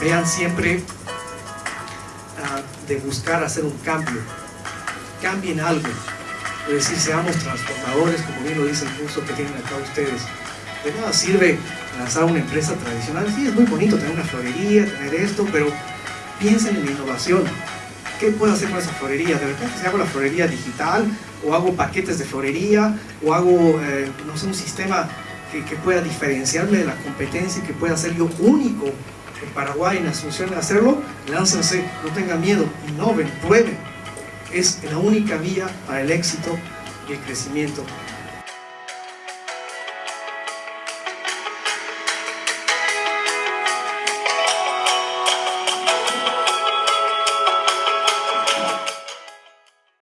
vean siempre ah, de buscar hacer un cambio. Cambien algo. Es decir, seamos transformadores, como bien lo dice el curso que tienen acá ustedes. De nada sirve lanzar una empresa tradicional. Sí, es muy bonito tener una florería, tener esto, pero piensen en innovación. ¿Qué puedo hacer con esa florería? De repente si hago la florería digital, o hago paquetes de florería, o hago, eh, no sé, un sistema que, que, pueda diferenciarme de la competencia y que pueda ser yo único en Paraguay, en Asunción, hacerlo, láncense, no tengan miedo, innoven, prueben. Es la única vía para el éxito y el crecimiento